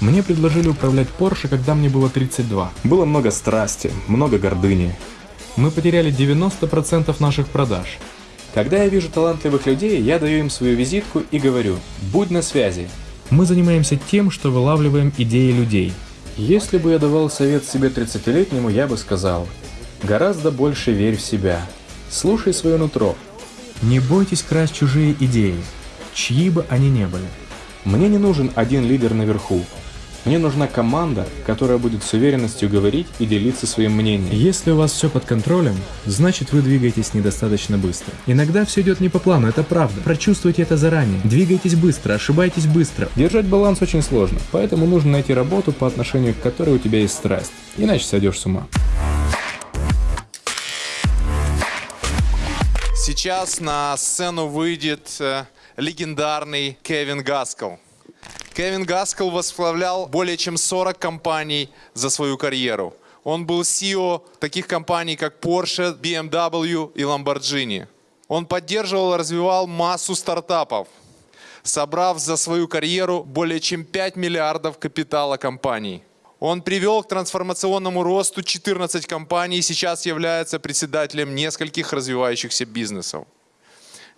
Мне предложили управлять Porsche, когда мне было 32. Было много страсти, много гордыни. Мы потеряли 90% наших продаж. Когда я вижу талантливых людей, я даю им свою визитку и говорю «Будь на связи». Мы занимаемся тем, что вылавливаем идеи людей. Если бы я давал совет себе 30-летнему, я бы сказал «Гораздо больше верь в себя. Слушай свое нутро. Не бойтесь красть чужие идеи, чьи бы они ни были. Мне не нужен один лидер наверху. Мне нужна команда, которая будет с уверенностью говорить и делиться своим мнением. Если у вас все под контролем, значит вы двигаетесь недостаточно быстро. Иногда все идет не по плану, это правда. Прочувствуйте это заранее. Двигайтесь быстро, ошибайтесь быстро. Держать баланс очень сложно, поэтому нужно найти работу, по отношению к которой у тебя есть страсть. Иначе сойдешь с ума. Сейчас на сцену выйдет э, легендарный Кевин Гаскел. Кевин Гаскел возглавлял более чем 40 компаний за свою карьеру. Он был CEO таких компаний, как Porsche, BMW и Lamborghini. Он поддерживал и развивал массу стартапов, собрав за свою карьеру более чем 5 миллиардов капитала компаний. Он привел к трансформационному росту 14 компаний и сейчас является председателем нескольких развивающихся бизнесов.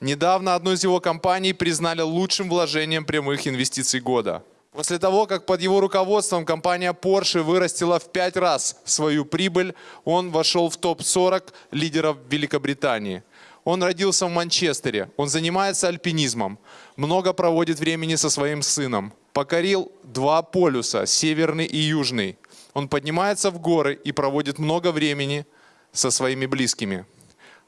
Недавно одну из его компаний признали лучшим вложением прямых инвестиций года. После того, как под его руководством компания Porsche вырастила в пять раз свою прибыль, он вошел в топ-40 лидеров Великобритании. Он родился в Манчестере, он занимается альпинизмом, много проводит времени со своим сыном. Покорил два полюса, северный и южный. Он поднимается в горы и проводит много времени со своими близкими.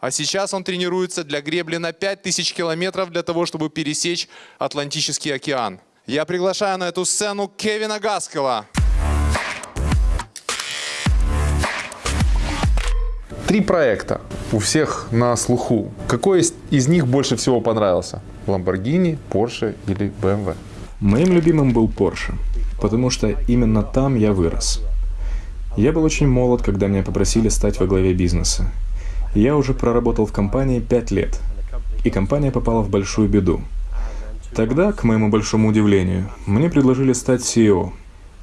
А сейчас он тренируется для гребли на 5000 километров для того, чтобы пересечь Атлантический океан. Я приглашаю на эту сцену Кевина Гаскела. Три проекта у всех на слуху. Какой из, них больше всего понравился? Lamborghini, Porsche или BMW? Моим любимым был Porsche, потому что именно там я вырос. Я был очень молод, когда меня попросили стать во главе бизнеса. Я уже проработал в компании 5 лет, и компания попала в большую беду. Тогда, к моему большому удивлению, мне предложили стать CEO.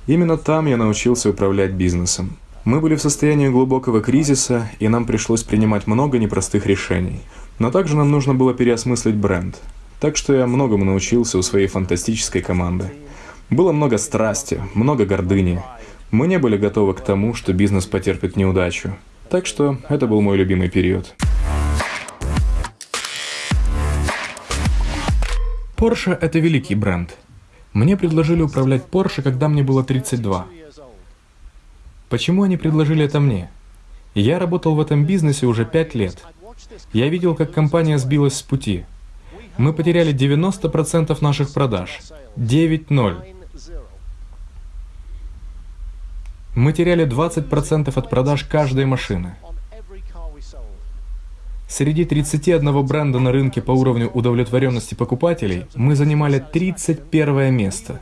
Именно там я научился управлять бизнесом. Мы были в состоянии глубокого кризиса, и нам пришлось принимать много непростых решений. Но также нам нужно было переосмыслить бренд. Так что я многому научился у своей фантастической команды. Было много страсти, много гордыни. Мы не были готовы к тому, что бизнес потерпит неудачу. Так что это был мой любимый период. Porsche — это великий бренд. Мне предложили управлять Porsche, когда мне было 32. Почему они предложили это мне? Я работал в этом бизнесе уже 5 лет. Я видел, как компания сбилась с пути. Мы потеряли 90% наших продаж. 9-0. Мы теряли 20% от продаж каждой машины. Среди 31 бренда на рынке по уровню удовлетворенности покупателей мы занимали 31 место.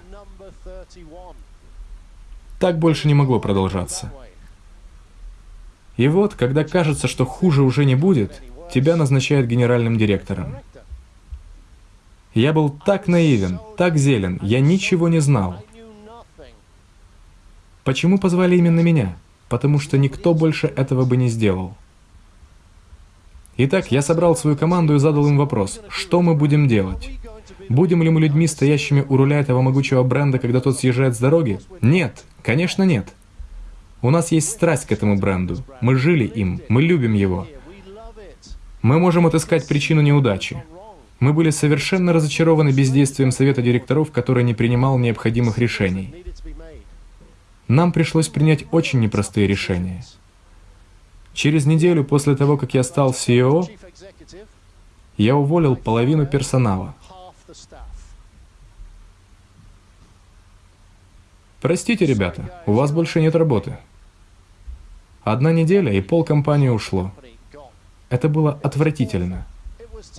Так больше не могло продолжаться. И вот, когда кажется, что хуже уже не будет, тебя назначают генеральным директором. Я был так наивен, так зелен, я ничего не знал. Почему позвали именно меня? Потому что никто больше этого бы не сделал. Итак, я собрал свою команду и задал им вопрос, что мы будем делать? Будем ли мы людьми, стоящими у руля этого могучего бренда, когда тот съезжает с дороги? Нет, конечно нет. У нас есть страсть к этому бренду. Мы жили им, мы любим его. Мы можем отыскать причину неудачи. Мы были совершенно разочарованы бездействием совета директоров, который не принимал необходимых решений. Нам пришлось принять очень непростые решения. Через неделю после того, как я стал CEO, я уволил половину персонала. Простите, ребята, у вас больше нет работы. Одна неделя, и пол компании ушло. Это было отвратительно.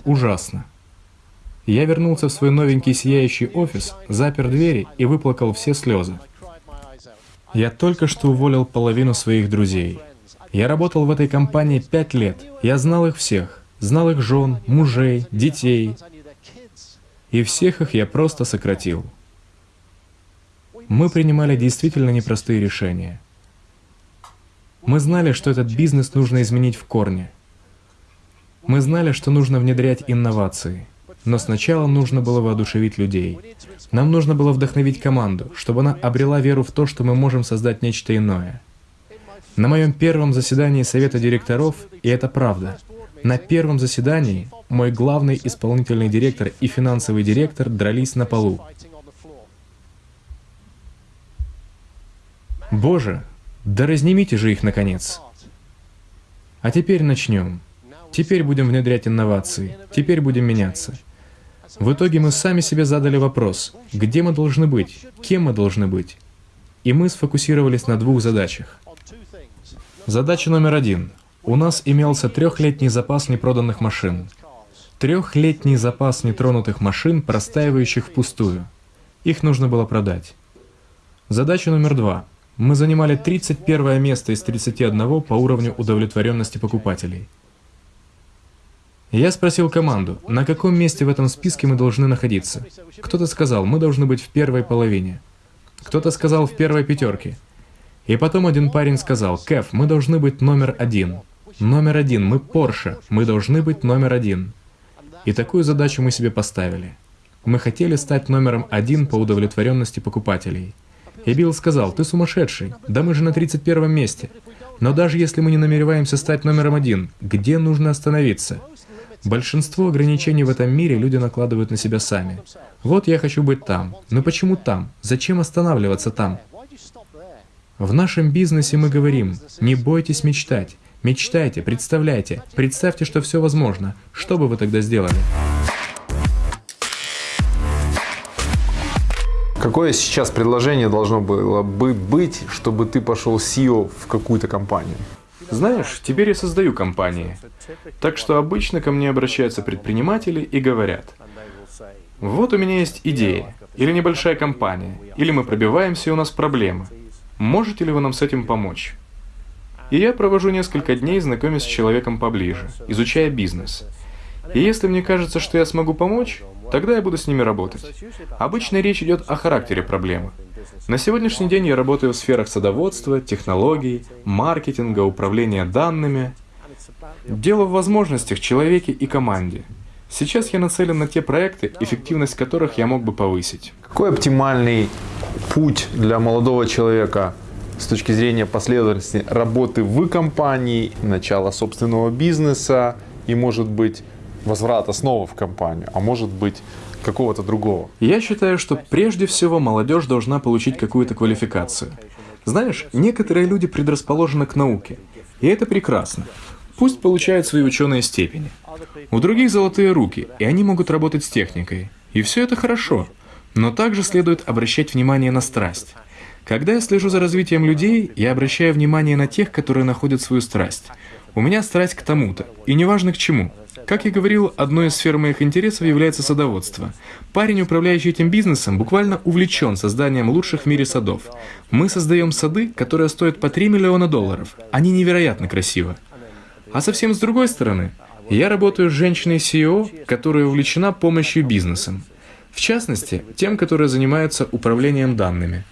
Ужасно. Я вернулся в свой новенький сияющий офис, запер двери и выплакал все слезы. Я только что уволил половину своих друзей. Я работал в этой компании пять лет. Я знал их всех. Знал их жен, мужей, детей. И всех их я просто сократил. мы принимали действительно непростые решения. Мы знали, что этот бизнес нужно изменить в корне. Мы знали, что нужно внедрять инновации. Но сначала нужно было воодушевить людей. Нам нужно было вдохновить команду, чтобы она обрела веру в то, что мы можем создать нечто иное. На моем первом заседании Совета директоров, и это правда, на первом заседании мой главный исполнительный директор и финансовый директор дрались на полу. Боже, да разнимите же их наконец. А теперь начнем. Теперь будем внедрять инновации. Теперь будем меняться. В итоге мы сами себе задали вопрос, где мы должны быть, кем мы должны быть. И мы сфокусировались на двух задачах. Задача номер один. У нас имелся трехлетний запас непроданных машин. Трехлетний запас нетронутых машин, простаивающих впустую. Их нужно было продать. Задача номер два. Мы занимали 31 место из 31 по уровню удовлетворенности покупателей. Я спросил команду, на каком месте в этом списке мы должны находиться. Кто-то сказал, мы должны быть в первой половине. Кто-то сказал, в первой пятерке. И потом один парень сказал, Кэф, мы должны быть номер один. Номер один, мы Порше, мы должны быть номер один. И такую задачу мы себе поставили. Мы хотели стать номером один по удовлетворенности покупателей. И Билл сказал, ты сумасшедший, да мы же на 31 месте. Но даже если мы не намереваемся стать номером один, где нужно остановиться? Большинство ограничений в этом мире люди накладывают на себя сами. Вот я хочу быть там. Но почему там? Зачем останавливаться там? В нашем бизнесе мы говорим, не бойтесь мечтать. Мечтайте, представляйте, представьте, что все возможно. Что бы вы тогда сделали? Какое сейчас предложение должно было бы быть, чтобы ты пошел SEO в какую-то компанию? Знаешь, теперь я создаю компании. Так что обычно ко мне обращаются предприниматели и говорят, вот у меня есть идея, или небольшая компания, или мы пробиваемся и у нас проблемы. Можете ли вы нам с этим помочь? И я провожу несколько дней, знакомясь с человеком поближе, изучая бизнес. И если мне кажется, что я смогу помочь, тогда я буду с ними работать. Обычно речь идет о характере проблемы. На сегодняшний день я работаю в сферах садоводства, технологий, маркетинга, управления данными. Дело в возможностях человеке и команде. Сейчас я нацелен на те проекты, эффективность которых я мог бы повысить. Какой оптимальный путь для молодого человека с точки зрения последовательности работы в компании, начала собственного бизнеса и, может быть, возврата снова в компанию, а может быть, какого-то другого? Я считаю, что прежде всего молодежь должна получить какую-то квалификацию. Знаешь, некоторые люди предрасположены к науке, и это прекрасно. Пусть получают свои ученые степени. У других золотые руки, и они могут работать с техникой. И все это хорошо. Но также следует обращать внимание на страсть. Когда я слежу за развитием людей, я обращаю внимание на тех, которые находят свою страсть. У меня страсть к тому-то, и неважно к чему. Как я говорил, одной из сфер моих интересов является садоводство. Парень, управляющий этим бизнесом, буквально увлечен созданием лучших в мире садов. Мы создаем сады, которые стоят по 3 миллиона долларов. Они невероятно красивы. А совсем с другой стороны, я работаю с женщиной-CEO, которая увлечена помощью бизнесам. В частности, тем, которые занимаются управлением данными.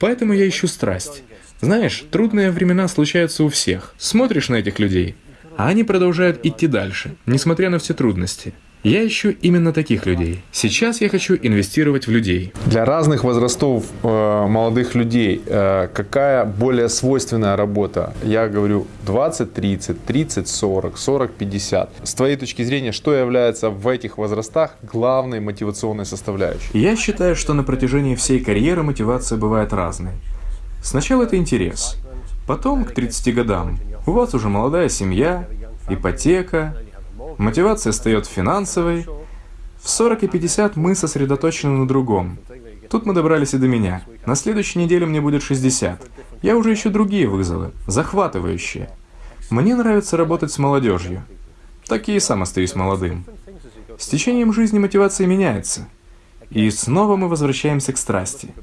Поэтому я ищу страсть. Знаешь, трудные времена случаются у всех. Смотришь на этих людей, а они продолжают идти дальше, несмотря на все трудности. Я ищу именно таких людей. Сейчас я хочу инвестировать в людей. Для разных возрастов э, молодых людей э, какая более свойственная работа? Я говорю 20-30, 30-40, 40-50. С твоей точки зрения, что является в этих возрастах главной мотивационной составляющей? Я считаю, что на протяжении всей карьеры мотивация бывает разной. Сначала это интерес, потом к 30 годам у вас уже молодая семья, ипотека, мотивация встает финансовой. В 40 и 50 мы сосредоточены на другом. Тут мы добрались и до меня. На следующей неделе мне будет 60. Я уже ищу другие вызовы, захватывающие. Мне нравится работать с молодежью. Так я и сам остаюсь молодым. С течением жизни мотивация меняется. И снова мы возвращаемся к страсти.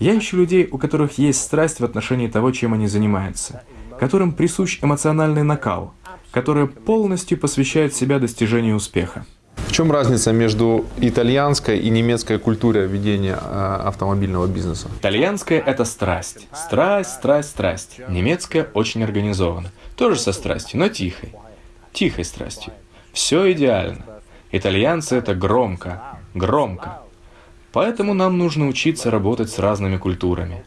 Я ищу людей, у которых есть страсть в отношении того, чем они занимаются – которым присущ эмоциональный накал, которые полностью посвящают себя достижению успеха. В чем разница между итальянской и немецкой культурой ведения э, автомобильного бизнеса? Итальянская – это страсть. Страсть, страсть, страсть. Немецкая очень организована. Тоже со страстью, но тихой. Тихой страстью. Все идеально. Итальянцы – это громко, громко. Поэтому нам нужно учиться работать с разными культурами.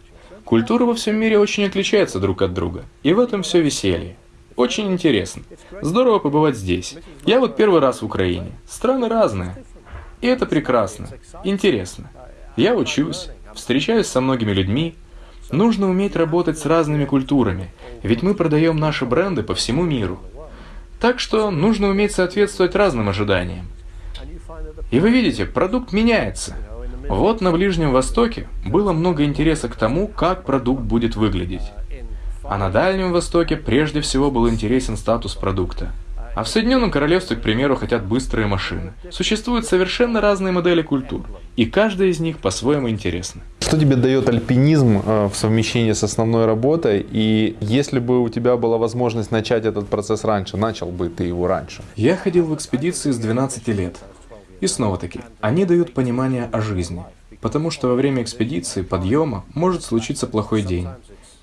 Культуры во всем мире очень отличаются друг от друга. И в этом все веселье. Очень интересно. Здорово побывать здесь. Я вот первый раз в Украине. Страны разные. И это прекрасно. Интересно. Я учусь, встречаюсь со многими людьми. Нужно уметь работать с разными культурами, ведь мы продаем наши бренды по всему миру. Так что нужно уметь соответствовать разным ожиданиям. И вы видите, продукт меняется. Вот на Ближнем Востоке было много интереса к тому, как продукт будет выглядеть. А на Дальнем Востоке прежде всего был интересен статус продукта. А в Соединенном Королевстве, к примеру, хотят быстрые машины. Существуют совершенно разные модели культур, и каждая из них по-своему интересна. Что тебе дает альпинизм э, в совмещении с основной работой? И если бы у тебя была возможность начать этот процесс раньше, начал бы ты его раньше? Я ходил в экспедиции с 12 лет. И снова-таки, они дают понимание о жизни. Потому что во время экспедиции, подъема, может случиться плохой день.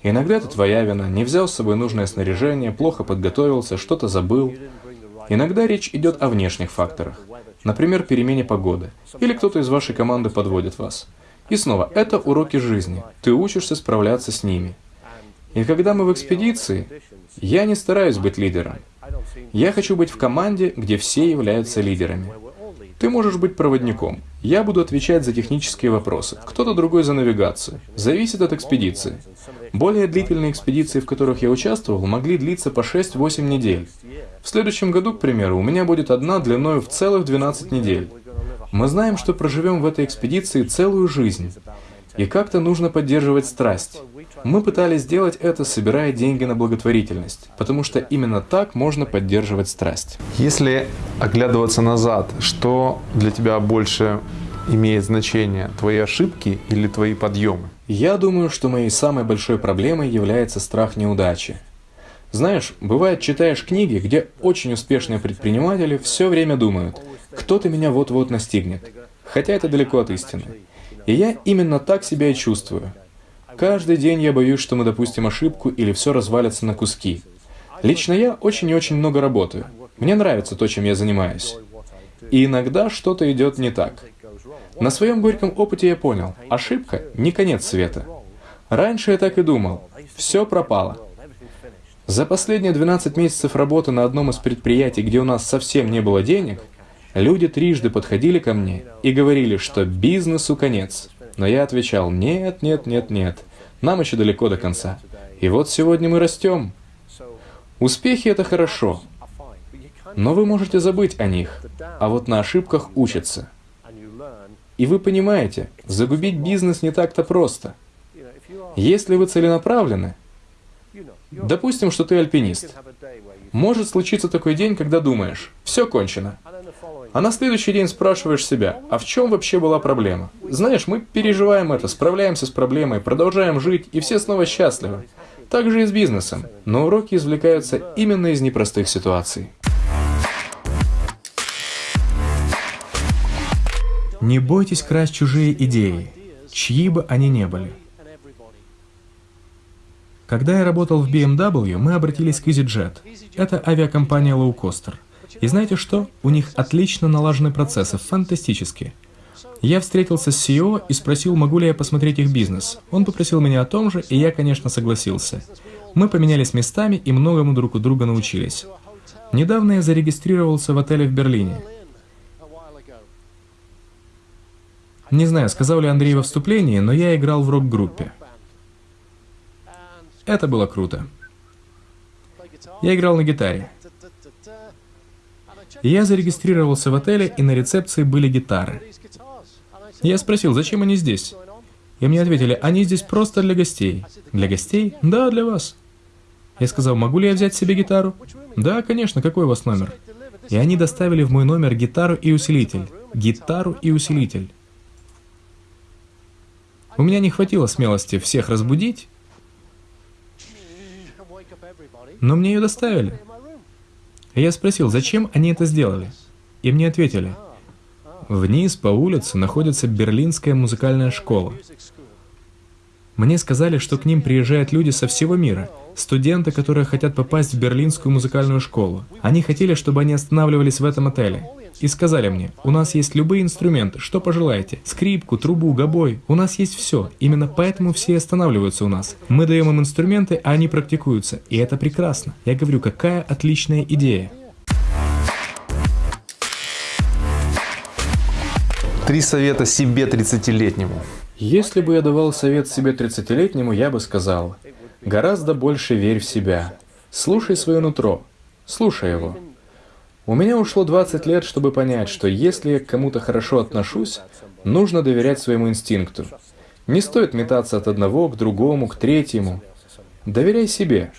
Иногда это твоя вина, не взял с собой нужное снаряжение, плохо подготовился, что-то забыл. Иногда речь идет о внешних факторах, например, перемене погоды, или кто-то из вашей команды подводит вас. И снова, это уроки жизни, ты учишься справляться с ними. И когда мы в экспедиции, я не стараюсь быть лидером. Я хочу быть в команде, где все являются лидерами. Ты можешь быть проводником. Я буду отвечать за технические вопросы. Кто-то другой за навигацию. Зависит от экспедиции. Более длительные экспедиции, в которых я участвовал, могли длиться по 6-8 недель. В следующем году, к примеру, у меня будет одна длиной в целых 12 недель. Мы знаем, что проживем в этой экспедиции целую жизнь. И как-то нужно поддерживать страсть. Мы пытались сделать это, собирая деньги на благотворительность, потому что именно так можно поддерживать страсть. Если оглядываться назад, что для тебя больше имеет значение, твои ошибки или твои подъемы? Я думаю, что моей самой большой проблемой является страх неудачи. Знаешь, бывает, читаешь книги, где очень успешные предприниматели все время думают, кто-то меня вот-вот настигнет. Хотя это далеко от истины. И я именно так себя и чувствую. Каждый день я боюсь, что мы допустим ошибку или все развалится на куски. Лично я очень и очень много работаю. Мне нравится то, чем я занимаюсь. И иногда что-то идет не так. На своем горьком опыте я понял, ошибка не конец света. Раньше я так и думал, все пропало. За последние 12 месяцев работы на одном из предприятий, где у нас совсем не было денег, люди трижды подходили ко мне и говорили, что бизнесу конец. Но я отвечал, нет, нет, нет, нет. Нам еще далеко до конца. И вот сегодня мы растем. Успехи — это хорошо, но вы можете забыть о них, а вот на ошибках учатся. И вы понимаете, загубить бизнес не так-то просто. Если вы целенаправлены, допустим, что ты альпинист, может случиться такой день, когда думаешь, все кончено, а на следующий день спрашиваешь себя, а в чем вообще была проблема? Знаешь, мы переживаем это, справляемся с проблемой, продолжаем жить, и все снова счастливы. Так же и с бизнесом. Но уроки извлекаются именно из непростых ситуаций. Не бойтесь красть чужие идеи, чьи бы они ни были. Когда я работал в BMW, мы обратились к EasyJet. Это авиакомпания лоукостер. И знаете что? У них отлично налажены процессы, фантастически. Я встретился с CEO и спросил, могу ли я посмотреть их бизнес. Он попросил меня о том же, и я, конечно, согласился. Мы поменялись местами и многому друг у друга научились. Недавно я зарегистрировался в отеле в Берлине. Не знаю, сказал ли Андрей во вступлении, но я играл в рок-группе. Это было круто. Я играл на гитаре. Я зарегистрировался в отеле, и на рецепции были гитары. Я спросил, зачем они здесь? И мне ответили, они здесь просто для гостей. Для гостей? Да, для вас. Я сказал, могу ли я взять себе гитару? Да, конечно, какой у вас номер? И они доставили в мой номер гитару и усилитель. Гитару и усилитель. У меня не хватило смелости всех разбудить, но мне ее доставили. Я спросил, зачем они это сделали? И мне ответили, Вниз по улице находится Берлинская музыкальная школа. Мне сказали, что к ним приезжают люди со всего мира, студенты, которые хотят попасть в Берлинскую музыкальную школу. Они хотели, чтобы они останавливались в этом отеле. И сказали мне, у нас есть любые инструменты, что пожелаете. Скрипку, трубу, гобой. У нас есть все. Именно поэтому все останавливаются у нас. Мы даем им инструменты, а они практикуются. И это прекрасно. Я говорю, какая отличная идея. Три совета себе 30-летнему. Если бы я давал совет себе 30-летнему, я бы сказал, гораздо больше верь в себя. Слушай свое нутро. Слушай его. У меня ушло 20 лет, чтобы понять, что если я к кому-то хорошо отношусь, нужно доверять своему инстинкту. Не стоит метаться от одного к другому, к третьему. Доверяй себе,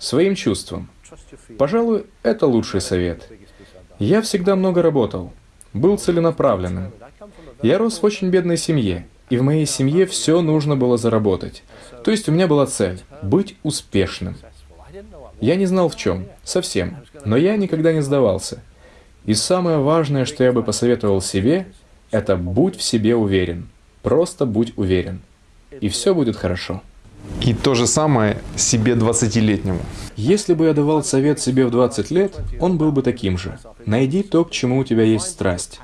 своим чувствам. Пожалуй, это лучший совет. Я всегда много работал, был целенаправленным. Я рос в очень бедной семье, и в моей семье все нужно было заработать. То есть у меня была цель — быть успешным. Я не знал в чем, совсем, но я никогда не сдавался. И самое важное, что я бы посоветовал себе, это будь в себе уверен. Просто будь уверен. И все будет хорошо. И то же самое себе 20-летнему. Если бы я давал совет себе в 20 лет, он был бы таким же. Найди то, к чему у тебя есть страсть.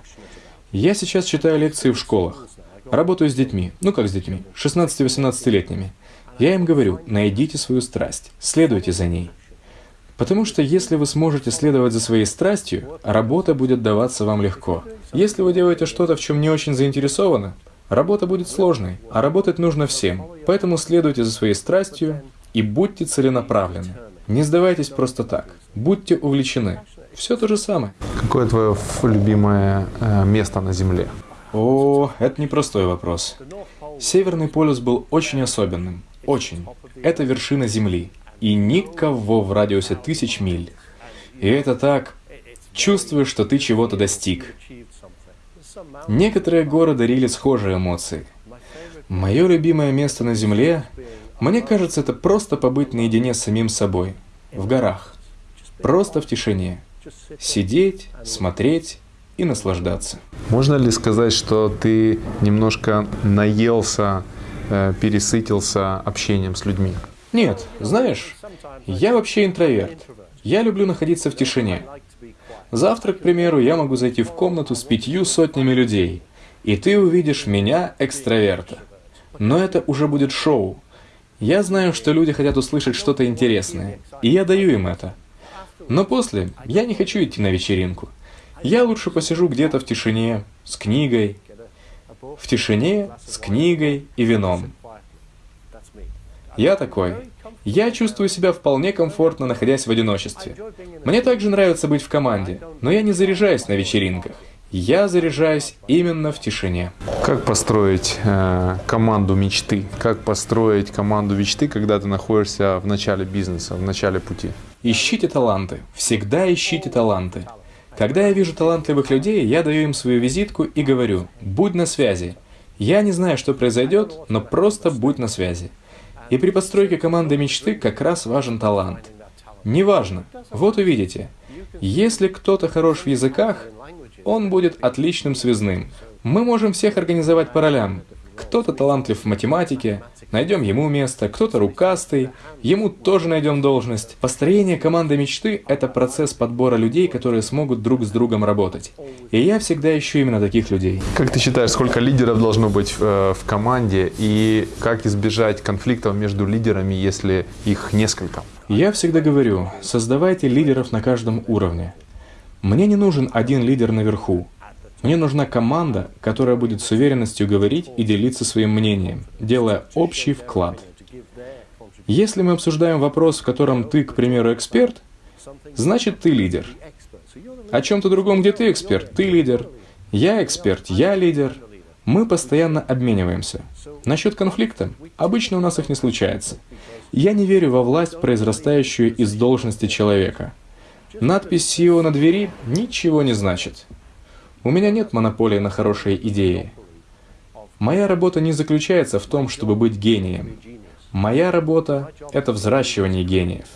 Я сейчас читаю лекции в школах. Работаю с детьми. Ну как с детьми? 16-18-летними. Я им говорю, найдите свою страсть, следуйте за ней. Потому что если вы сможете следовать за своей страстью, работа будет даваться вам легко. Если вы делаете что-то, в чем не очень заинтересованы, работа будет сложной, а работать нужно всем. Поэтому следуйте за своей страстью и будьте целенаправлены. Не сдавайтесь просто так. Будьте увлечены. Все то же самое. Какое твое любимое э, место на Земле? О, это непростой вопрос. Северный полюс был очень особенным. Очень. Это вершина Земли и никого в радиусе тысяч миль. И это так, чувствуешь, что ты чего-то достиг. Некоторые горы дарили схожие эмоции. Мое любимое место на Земле, мне кажется, это просто побыть наедине с самим собой, в горах, просто в тишине, сидеть, смотреть и наслаждаться. Можно ли сказать, что ты немножко наелся, э, пересытился общением с людьми? Нет, знаешь, я вообще интроверт. Я люблю находиться в тишине. Завтра, к примеру, я могу зайти в комнату с пятью сотнями людей, и ты увидишь меня, экстраверта. Но это уже будет шоу. Я знаю, что люди хотят услышать что-то интересное, и я даю им это. Но после я не хочу идти на вечеринку. Я лучше посижу где-то в тишине, с книгой. В тишине, с книгой и вином. Я такой. Я чувствую себя вполне комфортно, находясь в одиночестве. Мне также нравится быть в команде, но я не заряжаюсь на вечеринках. Я заряжаюсь именно в тишине. Как построить э, команду мечты? Как построить команду мечты, когда ты находишься в начале бизнеса, в начале пути? Ищите таланты. Всегда ищите таланты. Когда я вижу талантливых людей, я даю им свою визитку и говорю, будь на связи. Я не знаю, что произойдет, но просто будь на связи. И при постройке команды мечты как раз важен талант. Неважно. Вот увидите. Если кто-то хорош в языках, он будет отличным связным. Мы можем всех организовать по ролям. Кто-то талантлив в математике, найдем ему место, кто-то рукастый, ему тоже найдем должность. Построение команды мечты – это процесс подбора людей, которые смогут друг с другом работать. И я всегда ищу именно таких людей. Как ты считаешь, сколько лидеров должно быть э, в команде и как избежать конфликтов между лидерами, если их несколько? Я всегда говорю, создавайте лидеров на каждом уровне. Мне не нужен один лидер наверху. Мне нужна команда, которая будет с уверенностью говорить и делиться своим мнением, делая общий вклад. Если мы обсуждаем вопрос, в котором ты, к примеру, эксперт, значит ты лидер. О чем-то другом, где ты эксперт, ты лидер. Я эксперт, я лидер. Мы постоянно обмениваемся. Насчет конфликта, обычно у нас их не случается. Я не верю во власть, произрастающую из должности человека. Надпись CEO на двери ничего не значит. У меня нет монополии на хорошие идеи. Моя работа не заключается в том, чтобы быть гением. Моя работа — это взращивание гениев.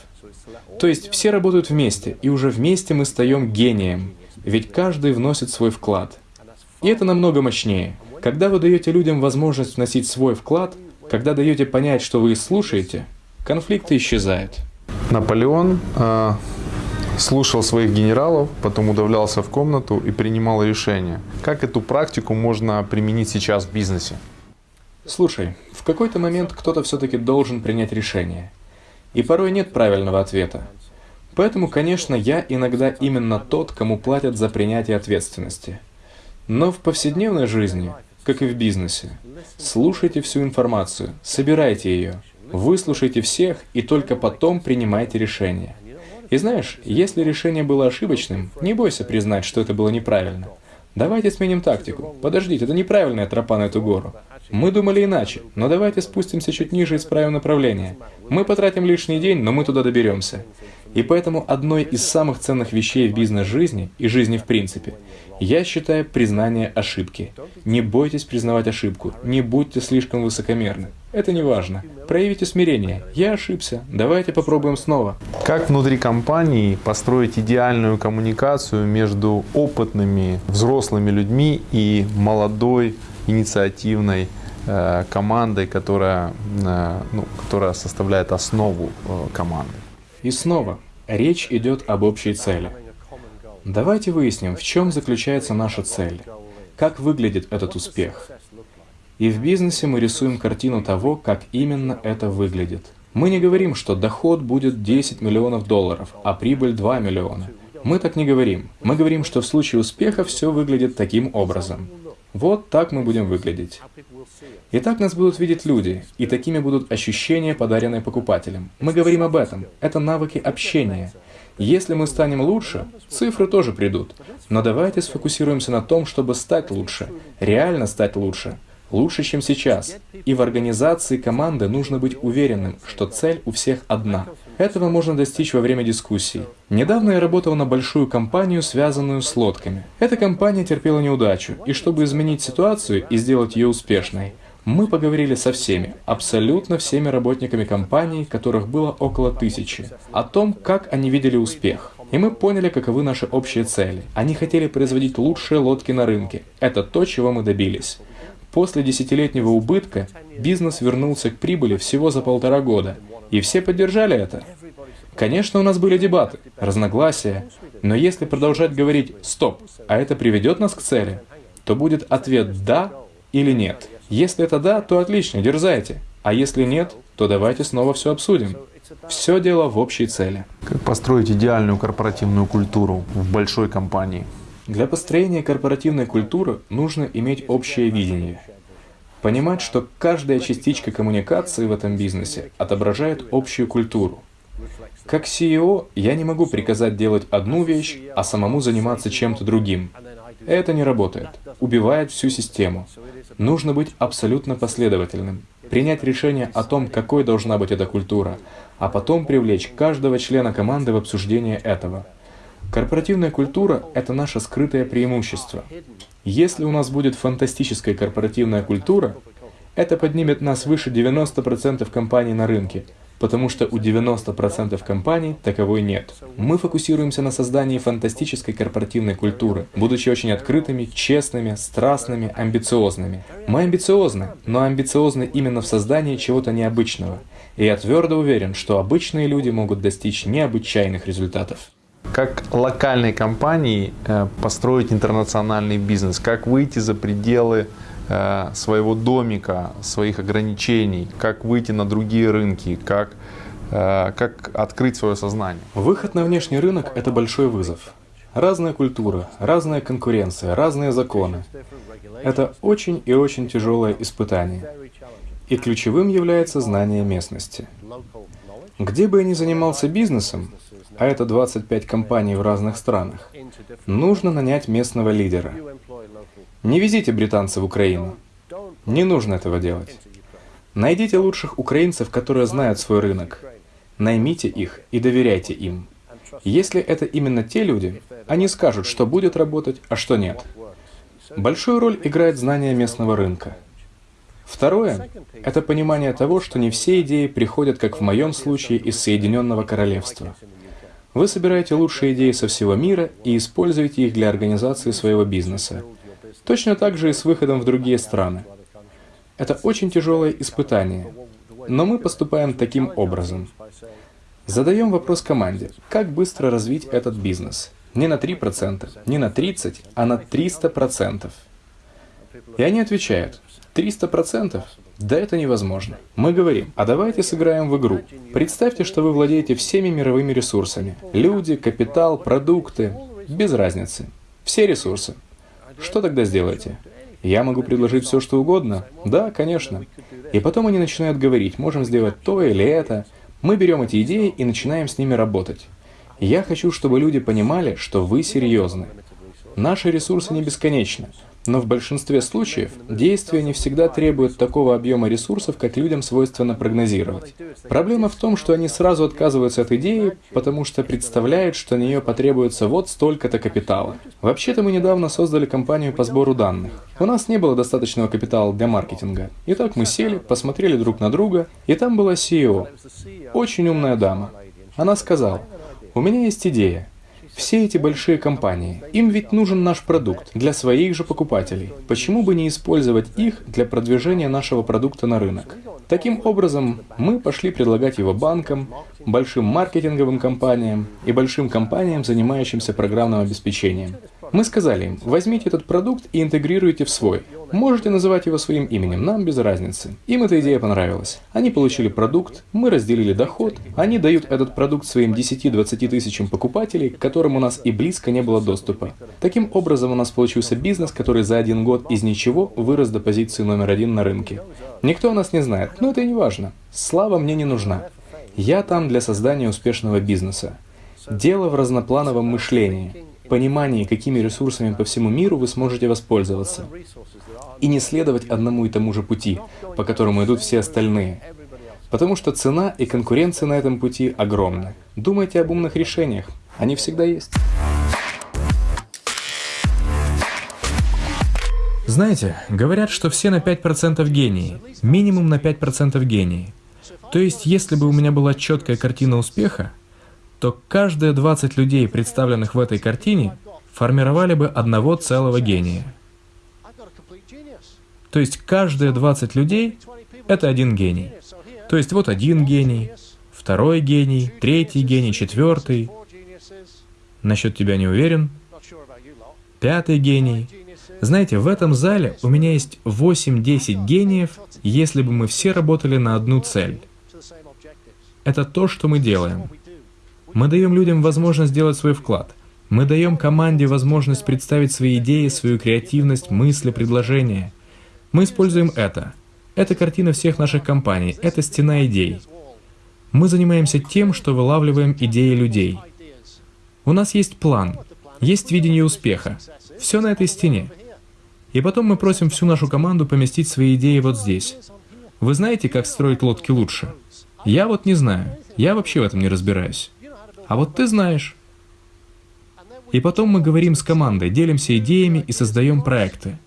То есть все работают вместе, и уже вместе мы стаем гением, ведь каждый вносит свой вклад. И это намного мощнее. Когда вы даете людям возможность вносить свой вклад, когда даете понять, что вы их слушаете, конфликты исчезают. Наполеон э, слушал своих генералов, потом удавлялся в комнату и принимал решения. Как эту практику можно применить сейчас в бизнесе? Слушай, в какой-то момент кто-то все-таки должен принять решение. И порой нет правильного ответа. Поэтому, конечно, я иногда именно тот, кому платят за принятие ответственности. Но в повседневной жизни, как и в бизнесе, слушайте всю информацию, собирайте ее, выслушайте всех и только потом принимайте решение. И знаешь, если решение было ошибочным, не бойся признать, что это было неправильно. Давайте сменим тактику. Подождите, это неправильная тропа на эту гору. Мы думали иначе, но давайте спустимся чуть ниже и исправим направление. Мы потратим лишний день, но мы туда доберемся. И поэтому одной из самых ценных вещей в бизнес-жизни и жизни в принципе, я считаю признание ошибки. Не бойтесь признавать ошибку, не будьте слишком высокомерны. Это не важно. Проявите смирение. Я ошибся. Давайте попробуем снова. Как внутри компании построить идеальную коммуникацию между опытными взрослыми людьми и молодой инициативной э, командой, которая, э, ну, которая составляет основу э, команды. И снова, речь идет об общей цели. Давайте выясним, в чем заключается наша цель, как выглядит этот успех. И в бизнесе мы рисуем картину того, как именно это выглядит. Мы не говорим, что доход будет 10 миллионов долларов, а прибыль 2 миллиона. Мы так не говорим. Мы говорим, что в случае успеха все выглядит таким образом. Вот так мы будем выглядеть. И так нас будут видеть люди, и такими будут ощущения, подаренные покупателям. Мы говорим об этом. Это навыки общения. Если мы станем лучше, цифры тоже придут. Но давайте сфокусируемся на том, чтобы стать лучше, реально стать лучше лучше, чем сейчас. И в организации команды нужно быть уверенным, что цель у всех одна. Этого можно достичь во время дискуссий. Недавно я работал на большую компанию, связанную с лодками. Эта компания терпела неудачу, и чтобы изменить ситуацию и сделать ее успешной, мы поговорили со всеми, абсолютно всеми работниками компании, которых было около тысячи, о том, как они видели успех. И мы поняли, каковы наши общие цели. Они хотели производить лучшие лодки на рынке. Это то, чего мы добились. После десятилетнего убытка бизнес вернулся к прибыли всего за полтора года, и все поддержали это. Конечно, у нас были дебаты, разногласия, но если продолжать говорить «стоп», а это приведет нас к цели, то будет ответ «да» или «нет». Если это «да», то отлично, дерзайте, а если нет, то давайте снова все обсудим. Все дело в общей цели. Как построить идеальную корпоративную культуру в большой компании? Для построения корпоративной культуры нужно иметь общее видение. Понимать, что каждая частичка коммуникации в этом бизнесе отображает общую культуру. Как CEO я не могу приказать делать одну вещь, а самому заниматься чем-то другим. Это не работает. Убивает всю систему. Нужно быть абсолютно последовательным. Принять решение о том, какой должна быть эта культура, а потом привлечь каждого члена команды в обсуждение этого. Корпоративная культура – это наше скрытое преимущество. Если у нас будет фантастическая корпоративная культура, это поднимет нас выше 90% компаний на рынке, потому что у 90% компаний таковой нет. Мы фокусируемся на создании фантастической корпоративной культуры, будучи очень открытыми, честными, страстными, амбициозными. Мы амбициозны, но амбициозны именно в создании чего-то необычного. И я твердо уверен, что обычные люди могут достичь необычайных результатов. Как локальной компании э, построить интернациональный бизнес? Как выйти за пределы своего домика, своих ограничений? Как выйти на другие рынки? Как, э, как открыть свое сознание? Выход на внешний рынок – это большой вызов. Разная культура, разная конкуренция, разные законы. Это очень и очень тяжелое испытание. И ключевым является знание местности. Где бы я ни занимался бизнесом, а это 25 компаний в разных странах, нужно нанять местного лидера. Не везите британцев в Украину. Не нужно этого делать. Найдите лучших украинцев, которые знают свой рынок. Наймите их и доверяйте им. Если это именно те люди, они скажут, что будет работать, а что нет. Большую роль играет знание местного рынка. Второе — это понимание того, что не все идеи приходят, как в моем случае, из Соединенного Королевства. Вы собираете лучшие идеи со всего мира и используете их для организации своего бизнеса. Точно так же и с выходом в другие страны. Это очень тяжелое испытание, но мы поступаем таким образом. Задаем вопрос команде, как быстро развить этот бизнес. Не на 3%, не на 30%, а на 300%. И они отвечают, 300%? Да это невозможно. Мы говорим, а давайте сыграем в игру. Представьте, что вы владеете всеми мировыми ресурсами. Люди, капитал, продукты. Без разницы. Все ресурсы. Что тогда сделаете? Я могу предложить все, что угодно? Да, конечно. И потом они начинают говорить, можем сделать то или это. Мы берем эти идеи и начинаем с ними работать. Я хочу, чтобы люди понимали, что вы серьезны. Наши ресурсы не бесконечны. Но в большинстве случаев действия не всегда требуют такого объема ресурсов, как людям свойственно прогнозировать. Проблема в том, что они сразу отказываются от идеи, потому что представляют, что на нее потребуется вот столько-то капитала. Вообще-то мы недавно создали компанию по сбору данных. У нас не было достаточного капитала для маркетинга. Итак, мы сели, посмотрели друг на друга, и там была CEO. Очень умная дама. Она сказала, «У меня есть идея. Все эти большие компании, им ведь нужен наш продукт для своих же покупателей. Почему бы не использовать их для продвижения нашего продукта на рынок? Таким образом, мы пошли предлагать его банкам, большим маркетинговым компаниям и большим компаниям, занимающимся программным обеспечением. Мы сказали им, возьмите этот продукт и интегрируйте в свой. Можете называть его своим именем, нам без разницы. Им эта идея понравилась. Они получили продукт, мы разделили доход, они дают этот продукт своим 10-20 тысячам покупателей, к которым у нас и близко не было доступа. Таким образом у нас получился бизнес, который за один год из ничего вырос до позиции номер один на рынке. Никто о нас не знает, но это не важно. Слава мне не нужна. Я там для создания успешного бизнеса. Дело в разноплановом мышлении понимании, какими ресурсами по всему миру вы сможете воспользоваться, и не следовать одному и тому же пути, по которому идут все остальные. Потому что цена и конкуренция на этом пути огромны. Думайте об умных решениях. Они всегда есть. Знаете, говорят, что все на 5% гении. Минимум на 5% гении. То есть, если бы у меня была четкая картина успеха, то каждые 20 людей, представленных в этой картине, формировали бы одного целого гения. То есть каждые 20 людей — это один гений. То есть вот один гений, второй гений, третий гений, четвертый. Насчет тебя не уверен. Пятый гений. Знаете, в этом зале у меня есть 8-10 гениев, если бы мы все работали на одну цель. Это то, что мы делаем. Мы даем людям возможность сделать свой вклад. Мы даем команде возможность представить свои идеи, свою креативность, мысли, предложения. Мы используем это. Это картина всех наших компаний, это стена идей. Мы занимаемся тем, что вылавливаем идеи людей. У нас есть план, есть видение успеха. Все на этой стене. И потом мы просим всю нашу команду поместить свои идеи вот здесь. Вы знаете, как строить лодки лучше? Я вот не знаю. Я вообще в этом не разбираюсь. А вот ты знаешь. И потом мы говорим с командой, делимся идеями и создаем проекты.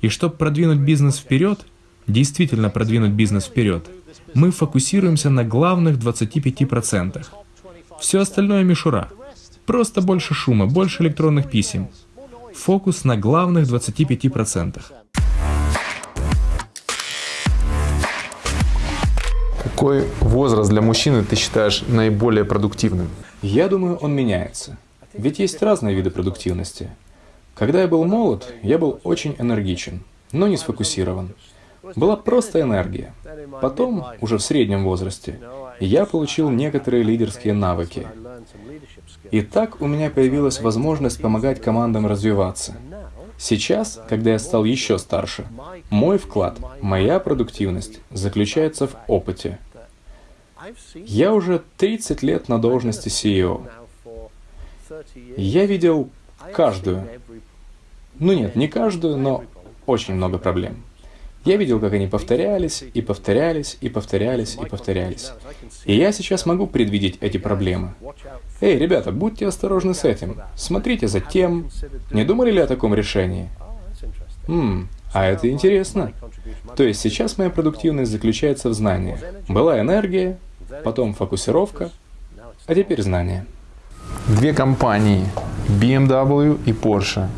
И чтобы продвинуть бизнес вперед, действительно продвинуть бизнес вперед, мы фокусируемся на главных 25%. Все остальное мишура. Просто больше шума, больше электронных писем. Фокус на главных 25%. Какой возраст для мужчины ты считаешь наиболее продуктивным? Я думаю, он меняется. Ведь есть разные виды продуктивности. Когда я был молод, я был очень энергичен, но не сфокусирован. Была просто энергия. Потом, уже в среднем возрасте, я получил некоторые лидерские навыки. И так у меня появилась возможность помогать командам развиваться. Сейчас, когда я стал еще старше, мой вклад, моя продуктивность заключается в опыте. Я уже 30 лет на должности CEO. Я видел каждую, ну нет, не каждую, но очень много проблем. Я видел, как они повторялись, и повторялись, и повторялись, и повторялись. И я сейчас могу предвидеть эти проблемы. Эй, ребята, будьте осторожны с этим. Смотрите за тем. Не думали ли о таком решении? Ммм, а это интересно. То есть сейчас моя продуктивность заключается в знании. Была энергия, потом фокусировка, а теперь знание. Две компании, BMW и Porsche.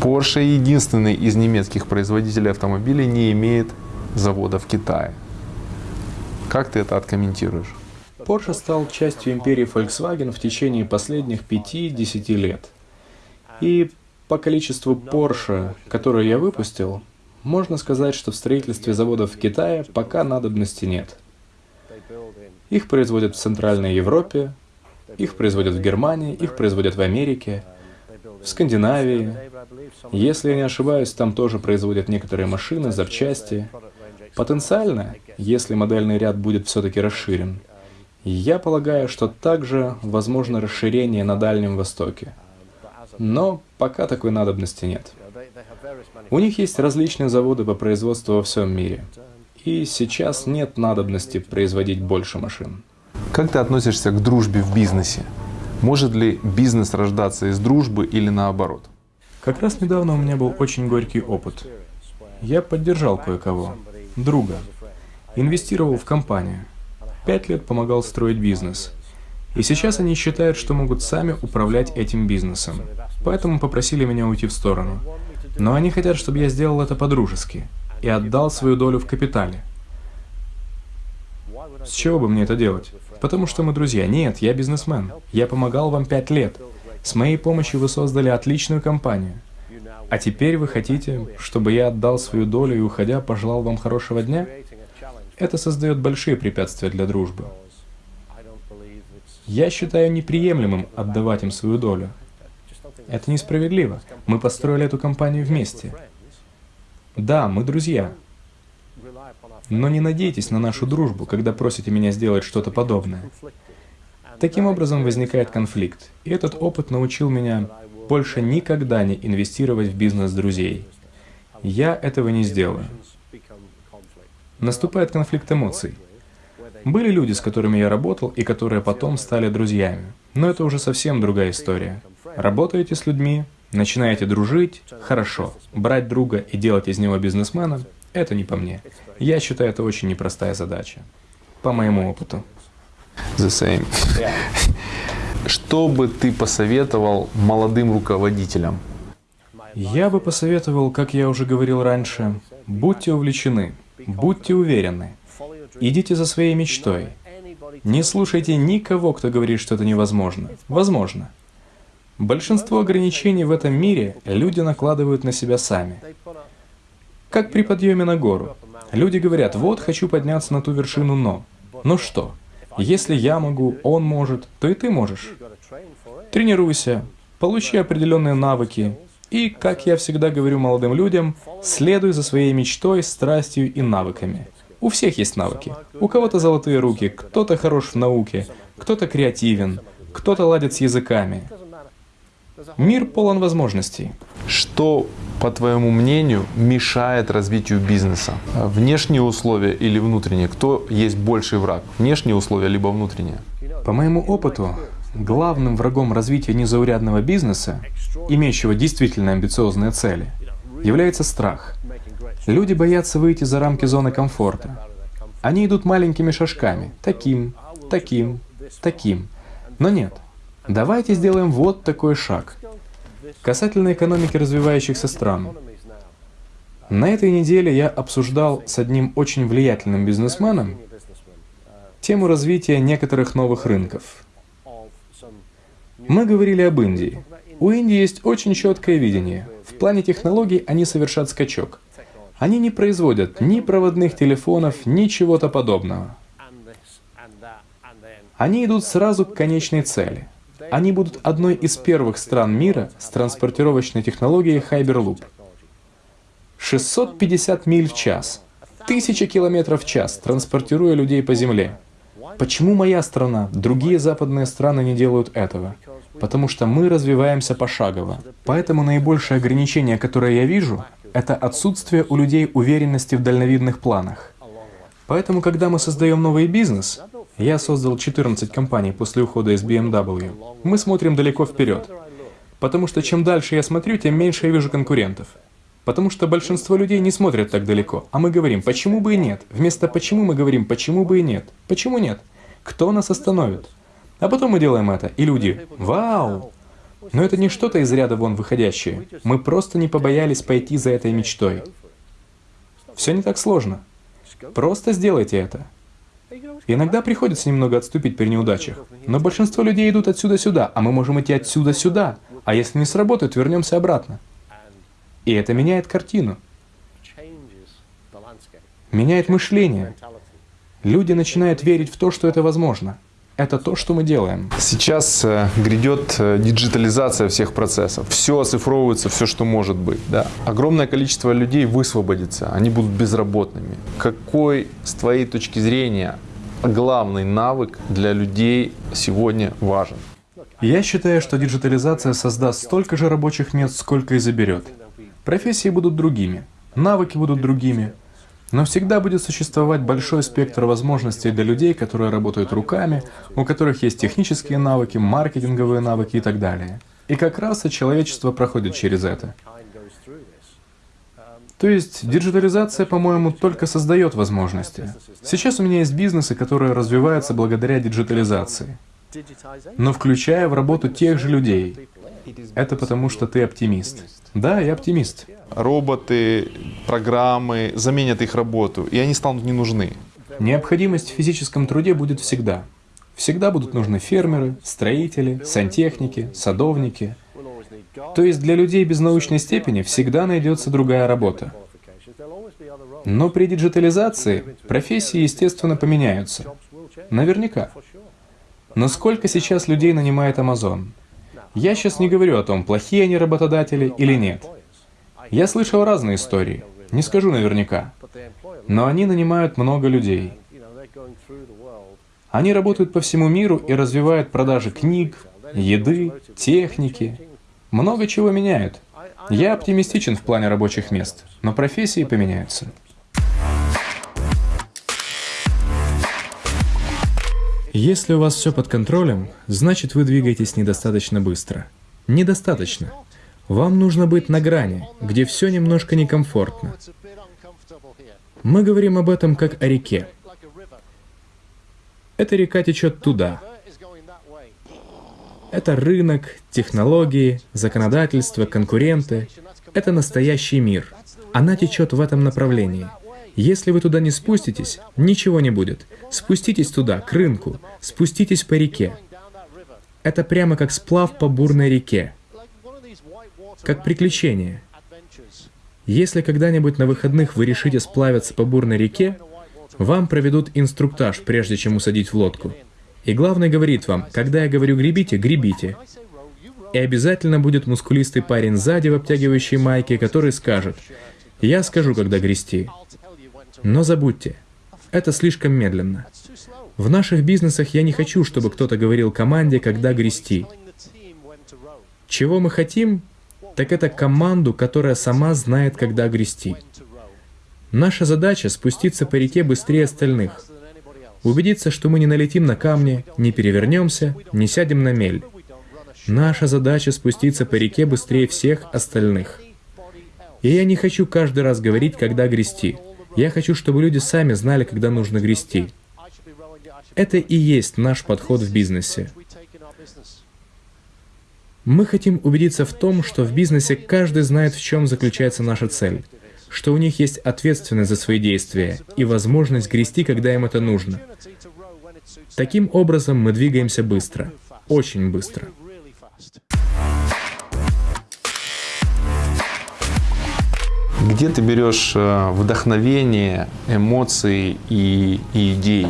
Porsche единственный из немецких производителей автомобилей не имеет завода в Китае. Как ты это откомментируешь? Porsche стал частью империи Volkswagen в течение последних 5-10 лет. И по количеству Porsche, которые я выпустил, можно сказать, что в строительстве заводов в Китае пока надобности нет. Их производят в Центральной Европе, их производят в Германии, их производят в Америке, в Скандинавии. Если я не ошибаюсь, там тоже производят некоторые машины, запчасти. Потенциально, если модельный ряд будет все-таки расширен, я полагаю, что также возможно расширение на Дальнем Востоке. Но пока такой надобности нет. У них есть различные заводы по производству во всем мире. И сейчас нет надобности производить больше машин. Как ты относишься к дружбе в бизнесе? Может ли бизнес рождаться из дружбы или наоборот? Как раз недавно у меня был очень горький опыт. Я поддержал кое-кого, друга, инвестировал в компанию. Пять лет помогал строить бизнес. И сейчас они считают, что могут сами управлять этим бизнесом. Поэтому попросили меня уйти в сторону. Но они хотят, чтобы я сделал это по-дружески и отдал свою долю в капитале. С чего бы мне это делать? Потому что мы друзья. Нет, я бизнесмен. Я помогал вам пять лет. С моей помощью вы создали отличную компанию. А теперь вы хотите, чтобы я отдал свою долю и, уходя, пожелал вам хорошего дня? Это создает большие препятствия для дружбы. Я считаю неприемлемым отдавать им свою долю. Это несправедливо. Мы построили эту компанию вместе. Да, мы друзья. Но не надейтесь на нашу дружбу, когда просите меня сделать что-то подобное. Таким образом возникает конфликт. И этот опыт научил меня больше никогда не инвестировать в бизнес друзей. Я этого не сделаю. Наступает конфликт эмоций. Были люди, с которыми я работал и которые потом стали друзьями. Но это уже совсем другая история. Работаете с людьми, начинаете дружить, хорошо. Брать друга и делать из него бизнесмена — это не по мне. Я считаю, это очень непростая задача. По моему опыту. The same. Что бы ты посоветовал молодым руководителям? Я бы посоветовал, как я уже говорил раньше, будьте увлечены, будьте уверены, идите за своей мечтой. Не слушайте никого, кто говорит, что это невозможно. Возможно. Большинство ограничений в этом мире люди накладывают на себя сами. Как при подъеме на гору. Люди говорят, вот хочу подняться на ту вершину, но... Ну что, если я могу, он может, то и ты можешь. Тренируйся, получи определенные навыки, и, как я всегда говорю молодым людям, следуй за своей мечтой, страстью и навыками. У всех есть навыки. У кого-то золотые руки, кто-то хорош в науке, кто-то креативен, кто-то ладит с языками. Мир полон возможностей. Что, по твоему мнению, мешает развитию бизнеса? Внешние условия или внутренние? Кто есть больший враг? Внешние условия либо внутренние? По моему опыту, главным врагом развития незаурядного бизнеса, имеющего действительно амбициозные цели, является страх. Люди боятся выйти за рамки зоны комфорта. Они идут маленькими шажками, таким, таким, таким. Но нет, Давайте сделаем вот такой шаг. Касательно экономики развивающихся стран. На этой неделе я обсуждал с одним очень влиятельным бизнесменом тему развития некоторых новых рынков. Мы говорили об Индии. У Индии есть очень четкое видение. В плане технологий они совершат скачок. Они не производят ни проводных телефонов, ни чего-то подобного. Они идут сразу к конечной цели. Они будут одной из первых стран мира с транспортировочной технологией Hyperloop. 650 миль в час, 1000 километров в час, транспортируя людей по земле. Почему моя страна, другие западные страны не делают этого? Потому что мы развиваемся пошагово. Поэтому наибольшее ограничение, которое я вижу, это отсутствие у людей уверенности в дальновидных планах. Поэтому, когда мы создаем новый бизнес, я создал 14 компаний после ухода из BMW. Мы смотрим далеко вперед. Потому что чем дальше я смотрю, тем меньше я вижу конкурентов. Потому что большинство людей не смотрят так далеко, а мы говорим, почему бы и нет. Вместо почему мы говорим, почему бы и нет. Почему нет? Кто нас остановит? А потом мы делаем это, и люди, вау, Но это не что-то из ряда вон выходящее. Мы просто не побоялись пойти за этой мечтой. Все не так сложно. Просто сделайте это. Иногда приходится немного отступить при неудачах, но большинство людей идут отсюда сюда, а мы можем идти отсюда сюда. А если не сработает, вернемся обратно. И это меняет картину, меняет мышление. Люди начинают верить в то, что это возможно. Это то, что мы делаем. Сейчас э, грядет э, диджитализация всех процессов. Все оцифровывается, все, что может быть. Да. Огромное количество людей высвободится, они будут безработными. Какой, с твоей точки зрения, главный навык для людей сегодня важен? Я считаю, что диджитализация создаст столько же рабочих мест, сколько и заберет. Профессии будут другими, навыки будут другими, но всегда будет существовать большой спектр возможностей для людей, которые работают руками, у которых есть технические навыки, маркетинговые навыки и так далее. И как раз и человечество проходит через это. То есть диджитализация, по-моему, только создает возможности. Сейчас у меня есть бизнесы, которые развиваются благодаря диджитализации, но включая в работу тех же людей. Это потому, что ты оптимист. Да, я оптимист. Роботы, программы заменят их работу, и они станут не нужны. Необходимость в физическом труде будет всегда. Всегда будут нужны фермеры, строители, сантехники, садовники. То есть для людей без научной степени всегда найдется другая работа. Но при диджитализации профессии, естественно, поменяются. Наверняка. Но сколько сейчас людей нанимает Amazon? Я сейчас не говорю о том, плохие они работодатели или нет. Я слышал разные истории, не скажу наверняка. Но они нанимают много людей. Они работают по всему миру и развивают продажи книг, еды, техники. Много чего меняют. Я оптимистичен в плане рабочих мест, но профессии поменяются. Если у вас все под контролем, значит вы двигаетесь недостаточно быстро. Недостаточно. Вам нужно быть на грани, где все немножко некомфортно. Мы говорим об этом как о реке. Эта река течет туда. Это рынок, технологии, законодательство, конкуренты. Это настоящий мир. Она течет в этом направлении – если вы туда не спуститесь, ничего не будет. Спуститесь туда, к рынку, спуститесь по реке. Это прямо как сплав по бурной реке. Как приключение. Если когда-нибудь на выходных вы решите сплавиться по бурной реке, вам проведут инструктаж, прежде чем усадить в лодку. И главный говорит вам, когда я говорю «гребите», гребите. И обязательно будет мускулистый парень сзади в обтягивающей майке, который скажет «Я скажу, когда грести». Но забудьте, это слишком медленно. В наших бизнесах я не хочу, чтобы кто-то говорил команде, когда грести. Чего мы хотим, так это команду, которая сама знает, когда грести. Наша задача — спуститься по реке быстрее остальных. Убедиться, что мы не налетим на камни, не перевернемся, не сядем на мель. Наша задача — спуститься по реке быстрее всех остальных. И я не хочу каждый раз говорить, когда грести. Я хочу, чтобы люди сами знали, когда нужно грести. Это и есть наш подход в бизнесе. Мы хотим убедиться в том, что в бизнесе каждый знает, в чем заключается наша цель, что у них есть ответственность за свои действия и возможность грести, когда им это нужно. Таким образом мы двигаемся быстро, очень быстро. Где ты берешь э, вдохновение, эмоции и, и идеи?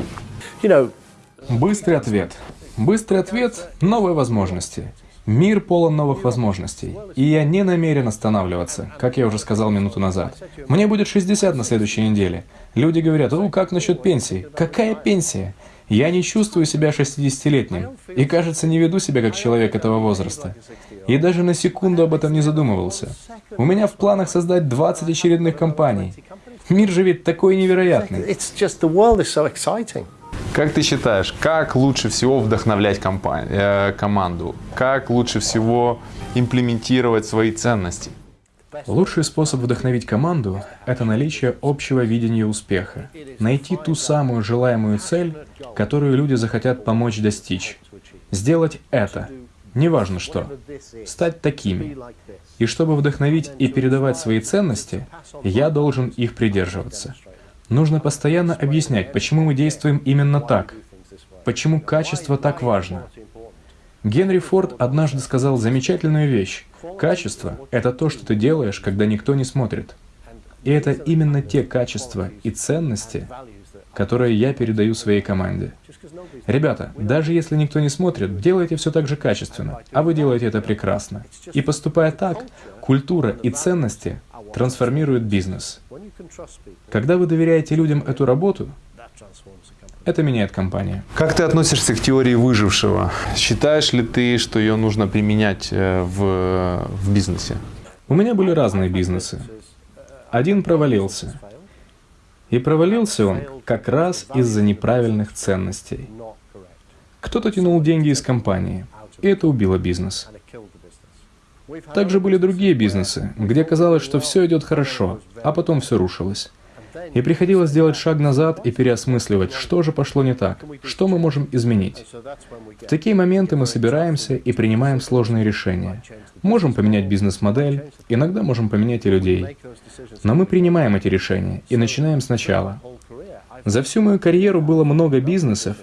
Быстрый ответ. Быстрый ответ — новые возможности. Мир полон новых возможностей. И я не намерен останавливаться, как я уже сказал минуту назад. Мне будет 60 на следующей неделе. Люди говорят, "Ну как насчет пенсии? Какая пенсия? Я не чувствую себя 60-летним. И, кажется, не веду себя как человек этого возраста. И даже на секунду об этом не задумывался. У меня в планах создать 20 очередных компаний. Мир же ведь такой невероятный. Как ты считаешь, как лучше всего вдохновлять компанию, э, команду? Как лучше всего имплементировать свои ценности? Лучший способ вдохновить команду — это наличие общего видения успеха. Найти ту самую желаемую цель, которую люди захотят помочь достичь. Сделать это. неважно что, стать такими. И чтобы вдохновить и передавать свои ценности, я должен их придерживаться. Нужно постоянно объяснять, почему мы действуем именно так, почему качество так важно. Генри Форд однажды сказал замечательную вещь. Качество — это то, что ты делаешь, когда никто не смотрит. И это именно те качества и ценности, которые я передаю своей команде. Ребята, даже если никто не смотрит, делайте все так же качественно, а вы делаете это прекрасно. И поступая так, культура и ценности трансформируют бизнес. Когда вы доверяете людям эту работу, это меняет компанию. Как ты относишься к теории выжившего? Считаешь ли ты, что ее нужно применять э, в, в бизнесе? У меня были разные бизнесы. Один провалился. И провалился он как раз из-за неправильных ценностей. Кто-то тянул деньги из компании, и это убило бизнес. Также были другие бизнесы, где казалось, что все идет хорошо, а потом все рушилось. И приходилось делать шаг назад и переосмысливать, что же пошло не так, что мы можем изменить. В такие моменты мы собираемся и принимаем сложные решения. Можем поменять бизнес-модель, иногда можем поменять и людей. Но мы принимаем эти решения и начинаем сначала. За всю мою карьеру было много бизнесов,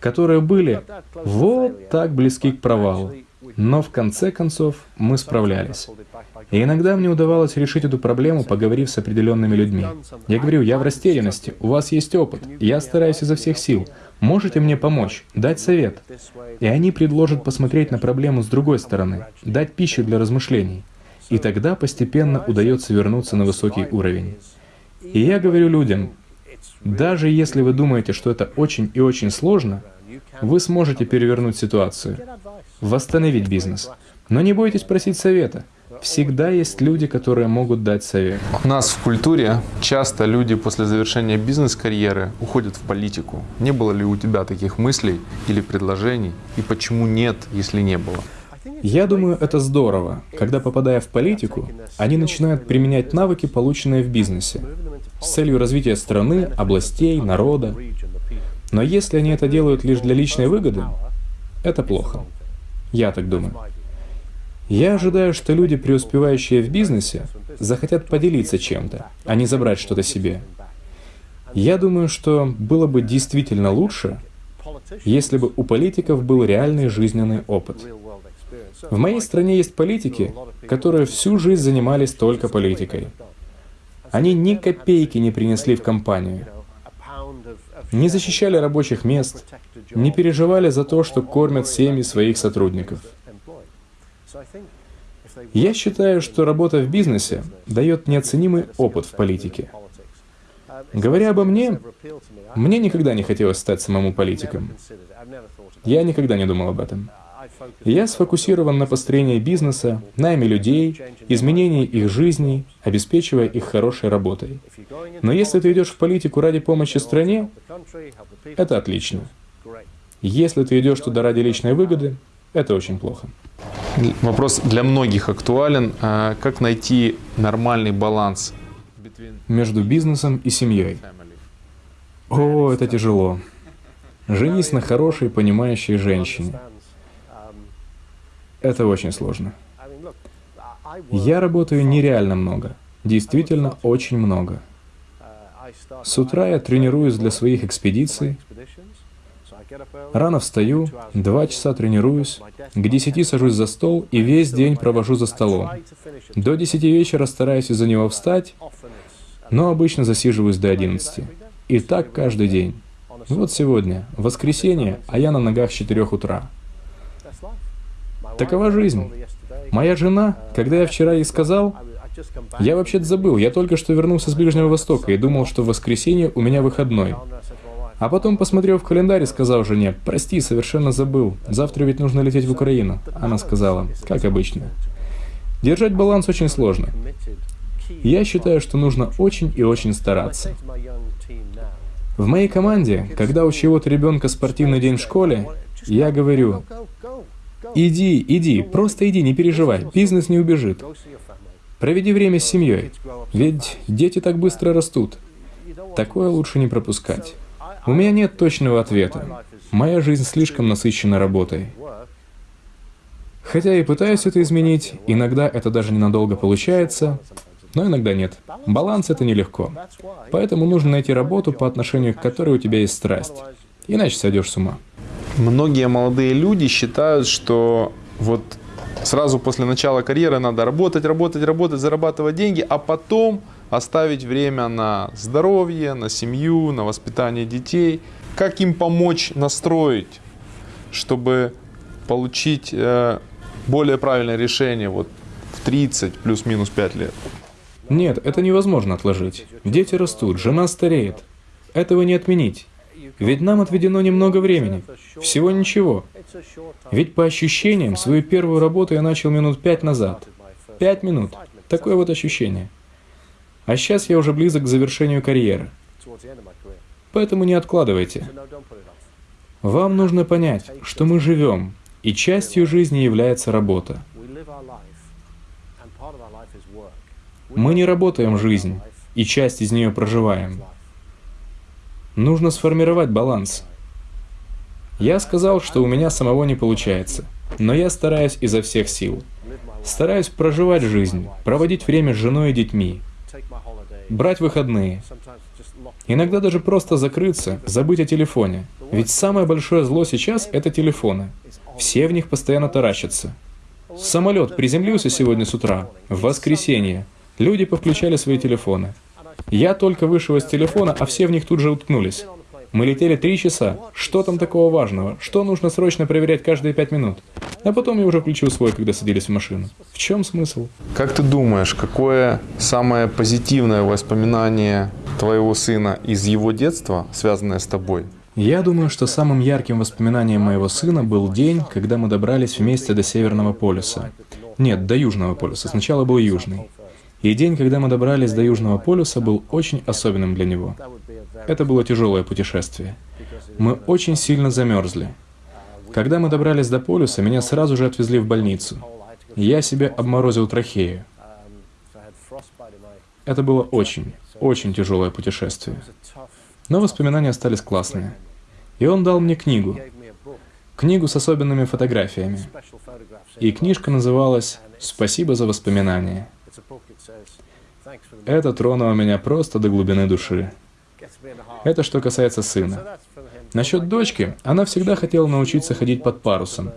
которые были вот так близки к провалу. Но в конце концов мы справлялись. И иногда мне удавалось решить эту проблему, поговорив с определенными людьми. Я говорю, я в растерянности, у вас есть опыт, я стараюсь изо всех сил. Можете мне помочь, дать совет? И они предложат посмотреть на проблему с другой стороны, дать пищу для размышлений. И тогда постепенно удается вернуться на высокий уровень. И я говорю людям, даже если вы думаете, что это очень и очень сложно, вы сможете перевернуть ситуацию, восстановить бизнес. Но не бойтесь просить совета. Всегда есть люди, которые могут дать совет. У нас в культуре часто люди после завершения бизнес-карьеры уходят в политику. Не было ли у тебя таких мыслей или предложений? И почему нет, если не было? Я думаю, это здорово, когда, попадая в политику, они начинают применять навыки, полученные в бизнесе, с целью развития страны, областей, народа. Но если они это делают лишь для личной выгоды, это плохо. Я так думаю. Я ожидаю, что люди, преуспевающие в бизнесе, захотят поделиться чем-то, а не забрать что-то себе. Я думаю, что было бы действительно лучше, если бы у политиков был реальный жизненный опыт. В моей стране есть политики, которые всю жизнь занимались только политикой. Они ни копейки не принесли в компанию, не защищали рабочих мест, не переживали за то, что кормят семьи своих сотрудников. Я считаю, что работа в бизнесе дает неоценимый опыт в политике. Говоря обо мне, мне никогда не хотелось стать самому политиком. Я никогда не думал об этом. Я сфокусирован на построении бизнеса, найме людей, изменении их жизней, обеспечивая их хорошей работой. Но если ты идешь в политику ради помощи стране, это отлично. Если ты идешь туда ради личной выгоды, это очень плохо. Вопрос для многих актуален. А как найти нормальный баланс между бизнесом и семьей? О, это тяжело. Женись на хорошей, понимающей женщине. Это очень сложно. Я работаю нереально много. Действительно, очень много. С утра я тренируюсь для своих экспедиций, Рано встаю, два часа тренируюсь, к десяти сажусь за стол и весь день провожу за столом. До десяти вечера стараюсь из-за него встать, но обычно засиживаюсь до одиннадцати. И так каждый день. Вот сегодня, воскресенье, а я на ногах с четырех утра. Такова жизнь. Моя жена, когда я вчера ей сказал, я вообще-то забыл, я только что вернулся с Ближнего Востока и думал, что в воскресенье у меня выходной. А потом посмотрел в календарь сказал жене, «Прости, совершенно забыл. Завтра ведь нужно лететь в Украину». Она сказала, «Как обычно». Держать баланс очень сложно. Я считаю, что нужно очень и очень стараться. В моей команде, когда у чего-то ребенка спортивный день в школе, я говорю, иди, иди, просто иди, не переживай, бизнес не убежит. Проведи время с семьей, ведь дети так быстро растут. Такое лучше не пропускать. У меня нет точного ответа. Моя жизнь слишком насыщена работой. Хотя и пытаюсь это изменить, иногда это даже ненадолго получается, но иногда нет. Баланс — это нелегко. Поэтому нужно найти работу, по отношению к которой у тебя есть страсть. Иначе сойдешь с ума. Многие молодые люди считают, что вот сразу после начала карьеры надо работать, работать, работать, зарабатывать деньги, а потом оставить время на здоровье, на семью, на воспитание детей. Как им помочь настроить, чтобы получить э, более правильное решение вот в 30 плюс-минус 5 лет? Нет, это невозможно отложить. Дети растут, жена стареет. Этого не отменить. Ведь нам отведено немного времени. Всего ничего. Ведь по ощущениям, свою первую работу я начал минут пять назад. Пять минут. Такое вот ощущение. А сейчас я уже близок к завершению карьеры. Поэтому не откладывайте. Вам нужно понять, что мы живем, и частью жизни является работа. Мы не работаем жизнь, и часть из нее проживаем. Нужно сформировать баланс. Я сказал, что у меня самого не получается, но я стараюсь изо всех сил. Стараюсь проживать жизнь, проводить время с женой и детьми, брать выходные. Иногда даже просто закрыться, забыть о телефоне. Ведь самое большое зло сейчас — это телефоны. Все в них постоянно таращатся. Самолет приземлился сегодня с утра, в воскресенье. Люди повключали свои телефоны. Я только вышел из телефона, а все в них тут же уткнулись. Мы летели три часа. Что там такого важного? Что нужно срочно проверять каждые пять минут? А потом я уже включил свой, когда садились в машину. В чем смысл? Как ты думаешь, какое самое позитивное воспоминание твоего сына из его детства, связанное с тобой? Я думаю, что самым ярким воспоминанием моего сына был день, когда мы добрались вместе до Северного полюса. Нет, до Южного полюса. Сначала был Южный. И день, когда мы добрались до Южного полюса, был очень особенным для него. Это было тяжелое путешествие. Мы очень сильно замерзли. Когда мы добрались до полюса, меня сразу же отвезли в больницу. Я себе обморозил трахею. Это было очень, очень тяжелое путешествие. Но воспоминания остались классные. И он дал мне книгу. Книгу с особенными фотографиями. И книжка называлась «Спасибо за воспоминания». Это тронуло меня просто до глубины души. Это что касается сына. Насчет дочки, она всегда хотела научиться ходить под парусом.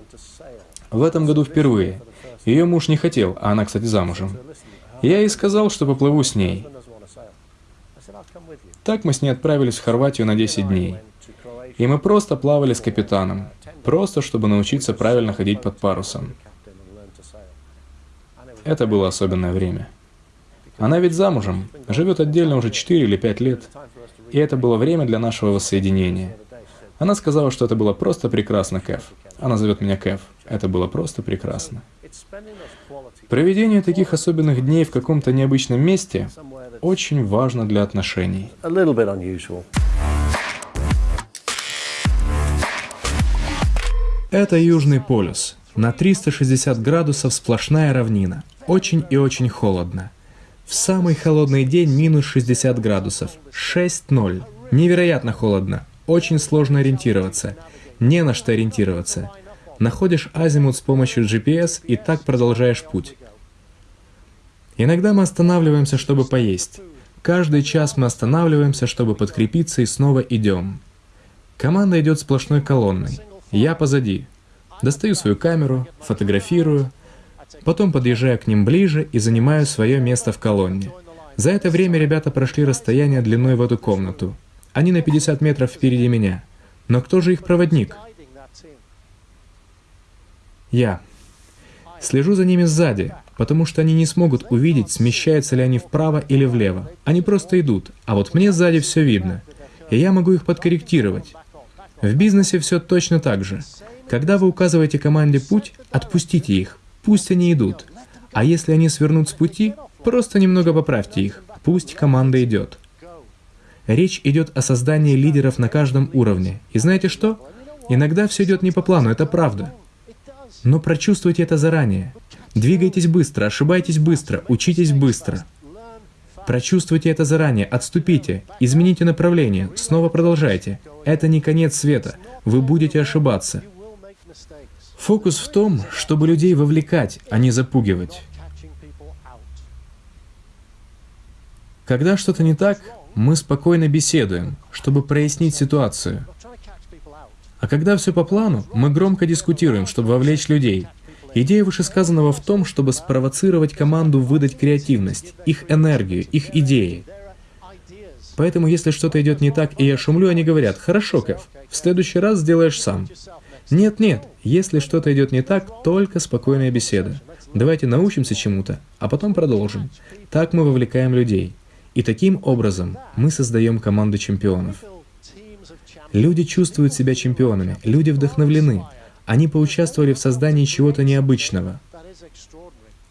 В этом году впервые. Ее муж не хотел, а она, кстати, замужем. Я ей сказал, что поплыву с ней. Так мы с ней отправились в Хорватию на 10 дней. И мы просто плавали с капитаном, просто чтобы научиться правильно ходить под парусом. Это было особенное время. Она ведь замужем, живет отдельно уже 4 или 5 лет. И это было время для нашего воссоединения. Она сказала, что это было просто прекрасно, Кэф. Она зовет меня Кэф. Это было просто прекрасно. Проведение таких особенных дней в каком-то необычном месте очень важно для отношений. Это Южный полюс. На 360 градусов сплошная равнина. Очень и очень холодно. В самый холодный день минус 60 градусов. 6-0. Невероятно холодно. Очень сложно ориентироваться. Не на что ориентироваться. Находишь азимут с помощью GPS и так продолжаешь путь. Иногда мы останавливаемся, чтобы поесть. Каждый час мы останавливаемся, чтобы подкрепиться и снова идем. Команда идет сплошной колонной. Я позади. Достаю свою камеру, фотографирую, Потом подъезжаю к ним ближе и занимаю свое место в колонне. За это время ребята прошли расстояние длиной в эту комнату. Они на 50 метров впереди меня. Но кто же их проводник? Я. Слежу за ними сзади, потому что они не смогут увидеть, смещаются ли они вправо или влево. Они просто идут, а вот мне сзади все видно. И я могу их подкорректировать. В бизнесе все точно так же. Когда вы указываете команде путь, отпустите их, Пусть они идут. А если они свернут с пути, просто немного поправьте их. Пусть команда идет. Речь идет о создании лидеров на каждом уровне. И знаете что? Иногда все идет не по плану, это правда. Но прочувствуйте это заранее. Двигайтесь быстро, ошибайтесь быстро, учитесь быстро. Прочувствуйте это заранее, отступите, измените направление, снова продолжайте. Это не конец света, вы будете ошибаться. Фокус в том, чтобы людей вовлекать, а не запугивать. Когда что-то не так, мы спокойно беседуем, чтобы прояснить ситуацию. А когда все по плану, мы громко дискутируем, чтобы вовлечь людей. Идея вышесказанного в том, чтобы спровоцировать команду выдать креативность, их энергию, их идеи. Поэтому, если что-то идет не так, и я шумлю, они говорят, «Хорошо, Кэв, в следующий раз сделаешь сам». Нет-нет, если что-то идет не так, только спокойная беседа. Давайте научимся чему-то, а потом продолжим. Так мы вовлекаем людей. И таким образом мы создаем команду чемпионов. Люди чувствуют себя чемпионами, люди вдохновлены. Они поучаствовали в создании чего-то необычного.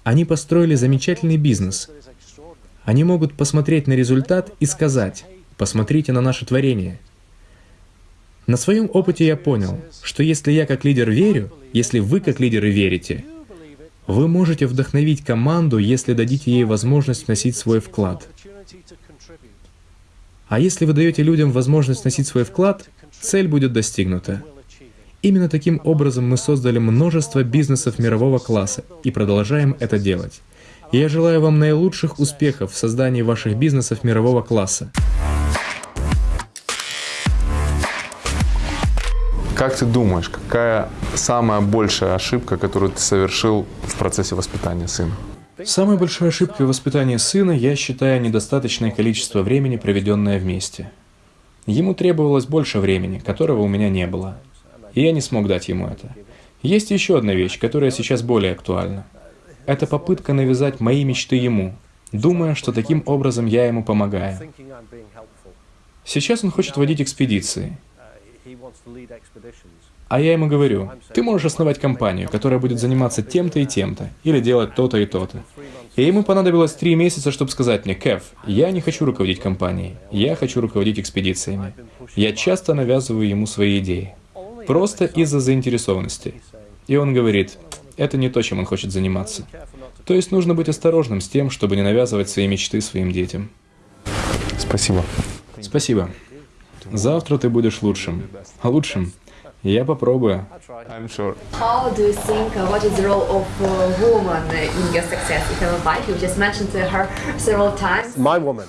Они построили замечательный бизнес. Они могут посмотреть на результат и сказать, посмотрите на наше творение. На своем опыте я понял, что если я как лидер верю, если вы как лидеры верите, вы можете вдохновить команду, если дадите ей возможность вносить свой вклад. А если вы даете людям возможность вносить свой вклад, цель будет достигнута. Именно таким образом мы создали множество бизнесов мирового класса и продолжаем это делать. Я желаю вам наилучших успехов в создании ваших бизнесов мирового класса. Как ты думаешь, какая самая большая ошибка, которую ты совершил в процессе воспитания сына? Самой большой ошибкой в воспитании сына я считаю недостаточное количество времени, проведенное вместе. Ему требовалось больше времени, которого у меня не было. И я не смог дать ему это. Есть еще одна вещь, которая сейчас более актуальна. Это попытка навязать мои мечты ему, думая, что таким образом я ему помогаю. Сейчас он хочет водить экспедиции. А я ему говорю, ты можешь основать компанию, которая будет заниматься тем-то и тем-то, или делать то-то и то-то. И ему понадобилось три месяца, чтобы сказать мне, Кев, я не хочу руководить компанией, я хочу руководить экспедициями. Я часто навязываю ему свои идеи. Просто из-за заинтересованности. И он говорит, это не то, чем он хочет заниматься. То есть нужно быть осторожным с тем, чтобы не навязывать свои мечты своим детям. Спасибо. Спасибо. Завтра ты будешь лучшим. А лучшим я попробую. I'm sure. How do you think, uh, what is the role of uh, woman in your success? You have a wife, you just mentioned her several times. My woman.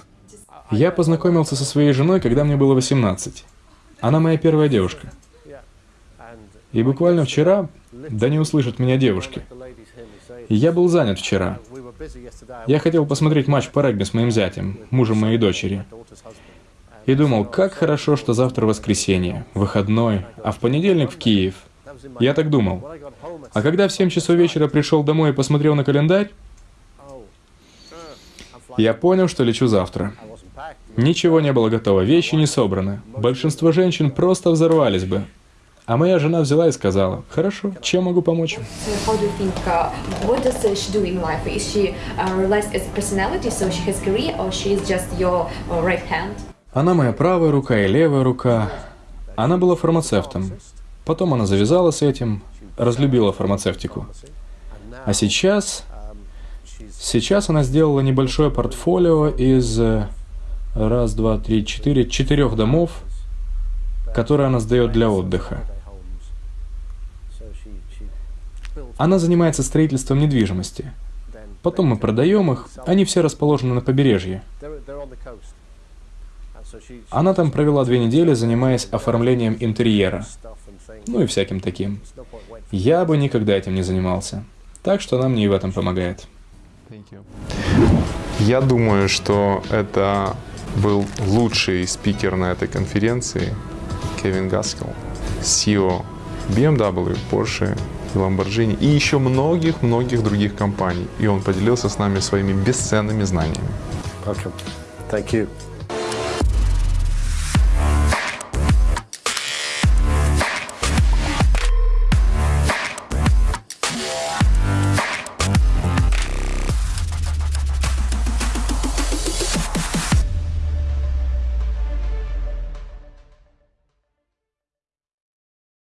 Я познакомился со своей женой, когда мне было 18. Она моя первая девушка. И буквально вчера, да не услышат меня девушки, я был занят вчера. Я хотел посмотреть матч по регби с моим зятем, мужем моей дочери. И думал, как хорошо, что завтра воскресенье, выходной, а в понедельник в Киев. Я так думал. А когда в 7 часов вечера пришел домой и посмотрел на календарь, я понял, что лечу завтра. Ничего не было готово, вещи не собраны. Большинство женщин просто взорвались бы. А моя жена взяла и сказала, хорошо, чем могу помочь? Она моя правая рука и левая рука. Она была фармацевтом. Потом она завязала с этим, разлюбила фармацевтику. А сейчас... Сейчас она сделала небольшое портфолио из э, раз, два, три, четыре, четырех домов, которые она сдает для отдыха. Она занимается строительством недвижимости. Потом мы продаем их, они все расположены на побережье. Она там провела две недели, занимаясь оформлением интерьера. Ну и всяким таким. Я бы никогда этим не занимался. Так что она мне и в этом помогает. Я думаю, что это был лучший спикер на этой конференции, Кевин Гаскел, CEO BMW, Porsche, Lamborghini и еще многих-многих других компаний. И он поделился с нами своими бесценными знаниями. Welcome. Thank you.